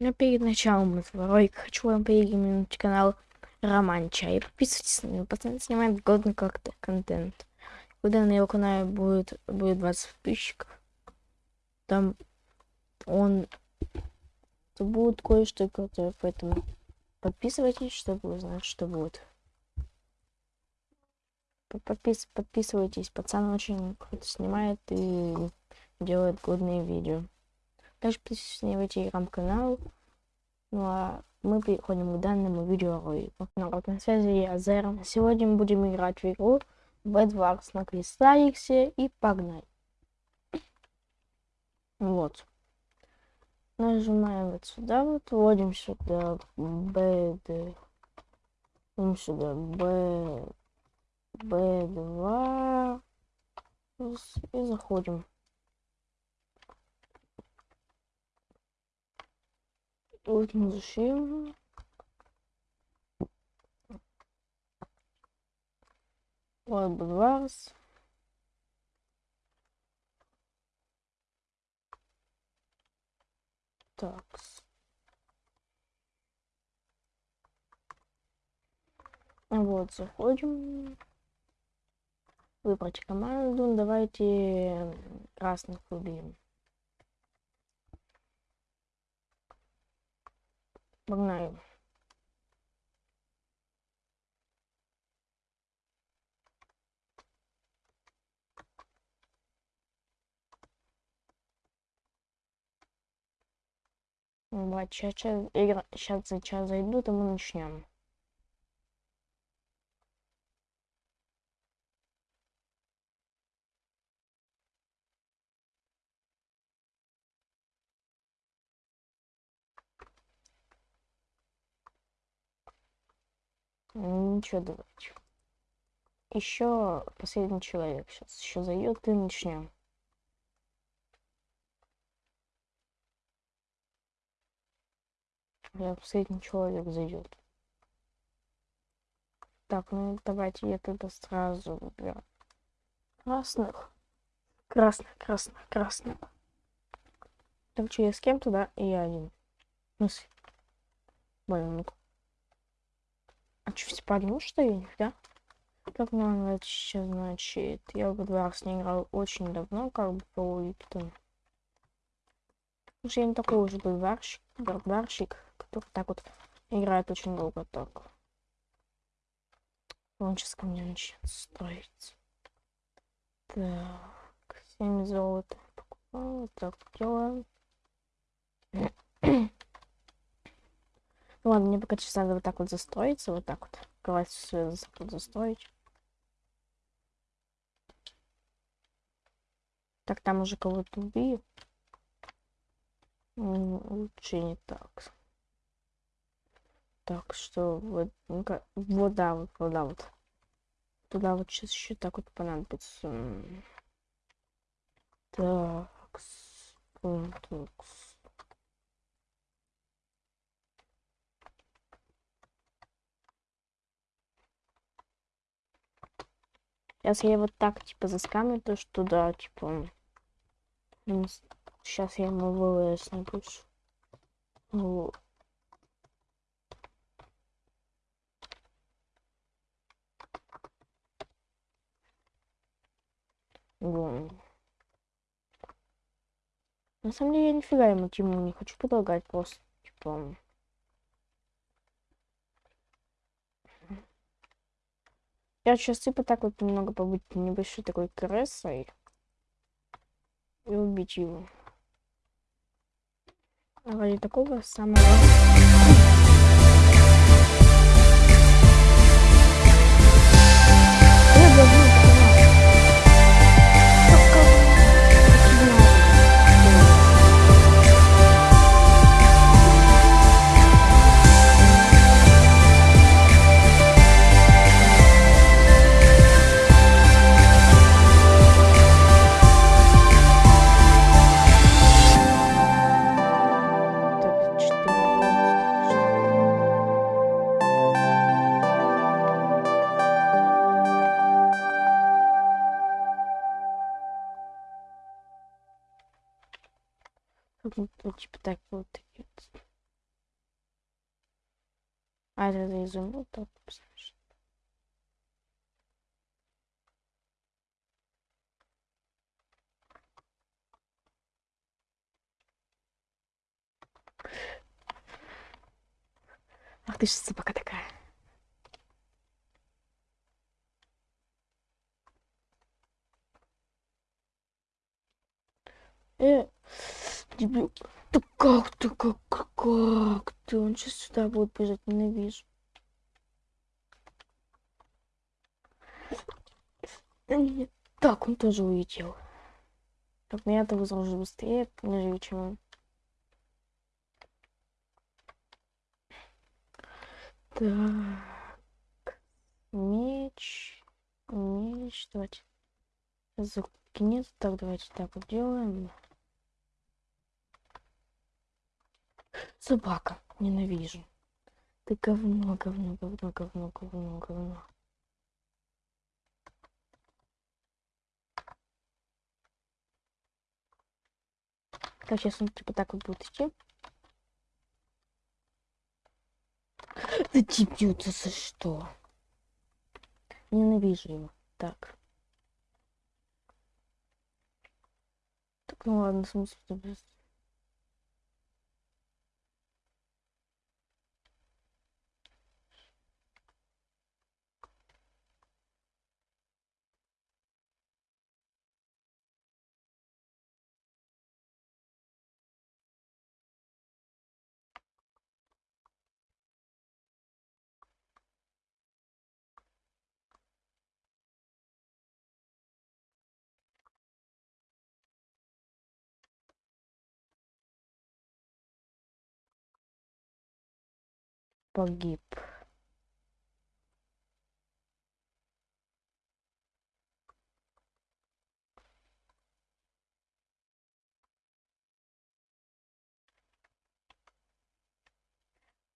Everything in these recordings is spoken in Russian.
Но перед началом этого ролика хочу вам порекомендовать канал Роман Чай. Подписывайтесь на него, пацан снимает годный как-то контент. Когда на его канале будет, будет 20 подписчиков, там он то будет кое-что крутое, поэтому подписывайтесь, чтобы узнать, что будет. Подпис подписывайтесь, пацан очень круто снимает и делает годные видео. Также подписывайтесь на телеграм-канал. Ну а мы переходим к данному видеоролику. Народ, на связи я, Зер. Сегодня мы будем играть в игру Bad Wars на Кристалликсе и погнали. Вот. Нажимаем вот сюда, вот, вводим сюда B, вводим сюда B, B2 и заходим. Вот зачем? Вот Бадварс. Так. Вот, заходим. Выбрать команду. Давайте красных убьем. Погнали. Вот, сейчас, сейчас, сейчас за час зайдут, и мы начнем. Ничего, давайте. Еще последний человек сейчас еще зайдет и начнем. Я последний человек зайдет. Так, ну давайте я тогда сразу выберу красных. Красных, красных, красных. Так что я с кем-то, да? И я один. Ну, ну а что, все подумал, что я нифига? Как нам это значит? Я в Эдварс не играл очень давно, как бы по. Потому что я не такой уже бульварщик, барбарщик, который так вот играет очень долго так. Он сейчас ко мне начнет строить. Так, 7 золота покупал, так делаем. Ну ладно, мне пока сейчас надо вот так вот застроиться, вот так вот. Давайте все застроить. Так, там уже кого-то убью. Лучше не так. Так, что вот, ну вода, вот, вода, вот. Туда вот сейчас еще так вот понадобится. Так, так. Сейчас я вот так, типа, заскамлю то, что да, типа... Сейчас я ему ВВС напишу. Вот. На самом деле я нифига ему тему не хочу предлагать, просто, типа... Я сейчас типа так вот немного побыть небольшой такой крысой и убить его. Ради такого самого... Ну, типа так вот. А это изумруд, так посмотришь. Ах ты же пока такая. Дебил. Да как ты, как, как ты? Он сейчас сюда будет бежать, ненавижу. Нет, так, он тоже улетел. Так, ну я-то возражу быстрее, нежели чем он. Так. Меч. Меч. Давайте. Закинет. Так, давайте так вот делаем. Собака. Ненавижу. Ты говно, говно, говно, говно, говно, говно. Так, сейчас он типа так вот будет идти. Да дебил, ты за что? Ненавижу его. Так. Так, ну ладно, что без- погиб.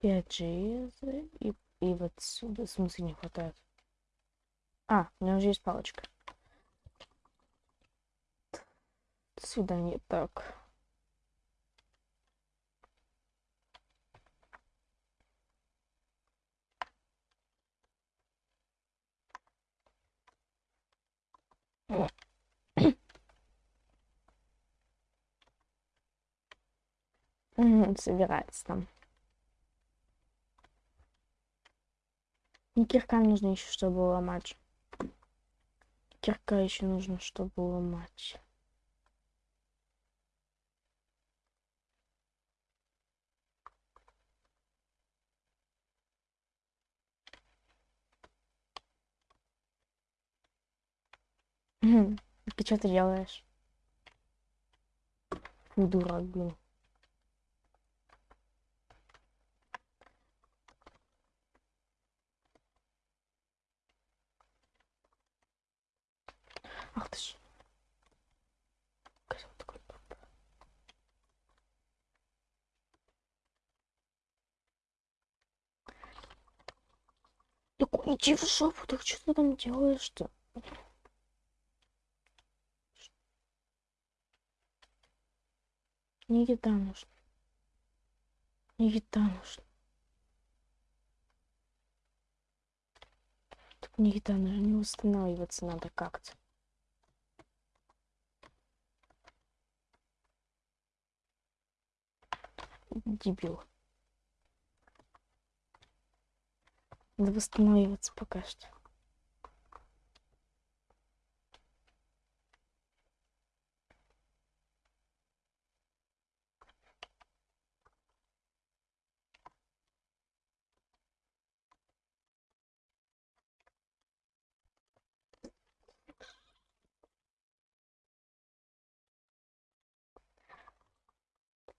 Пять железа и, и вот сюда, в смысле, не хватает. А, у меня уже есть палочка. До свидания. Так. Собирается там. И кирка нужно еще, чтобы ломать. Кирка еще нужно, чтобы ломать. Ты что ты делаешь? Фу, дурак, блин. Ах ты ж. Так иди в жопу, так что ты там делаешь-то? Не еда нужна. Не еда нужна. Так не еда нужна, не восстанавливаться надо как-то. Дебил. Надо восстанавливаться пока что.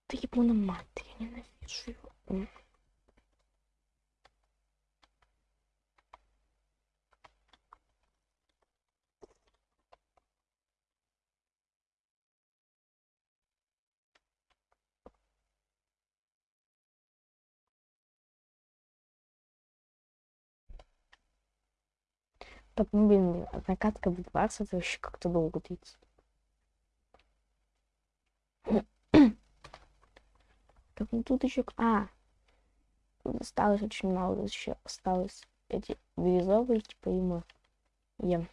Ты ебаный мать, я ненавижу его. Так, ну, блин, накатка в 20 это вообще как-то долго длится. Так, ну тут еще... А! осталось очень мало, еще осталось эти бирюзовые, типа ему. Ем.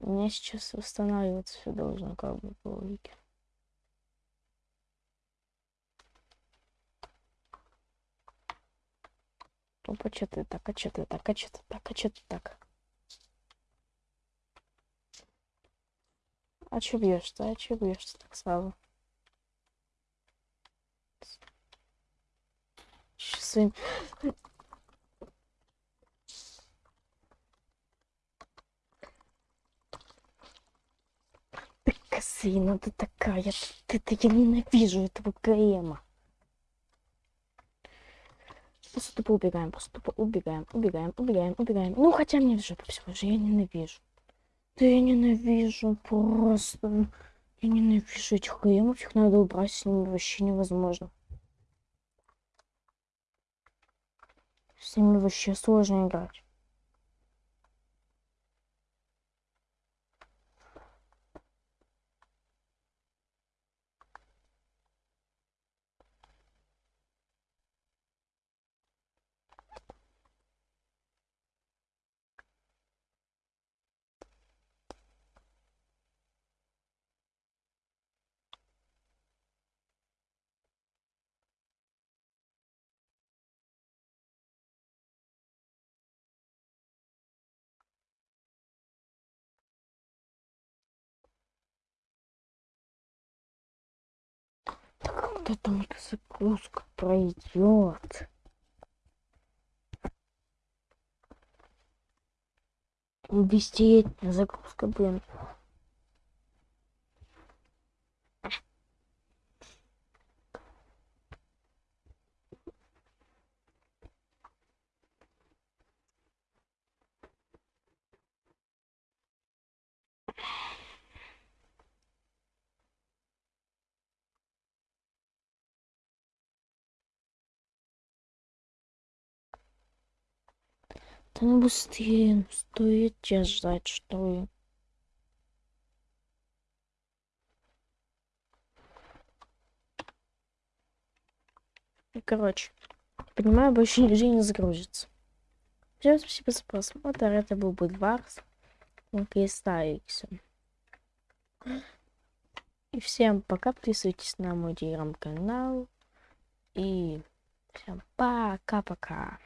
У меня сейчас восстанавливаться все должно, как бы, по логике. Опа, что ты так, а что ты так, а что ты так, а что ты так? А что бьешься, а что бьешься так сразу? Своим... Ты косина, ты такая, ты, ты, я ненавижу этого ГМа. Просто тупо убегаем, просто тупо убегаем, убегаем, убегаем, убегаем. Ну, хотя мне в жопу все уже, я ненавижу. Да я ненавижу просто. Я ненавижу этих ГМов, их надо убрать, с ними вообще невозможно. С ними вообще сложно играть. Там эта загрузка пройдет. Десятилетняя загрузка, блин. Да ну быстрее, ну стоит тебя ждать, что ли? Короче, понимаю, больше нигде не загрузится. Всем спасибо за просмотр. Это был Будварс. Кристалликс. И всем пока. Подписывайтесь на мой телеграм-канал. И всем пока-пока.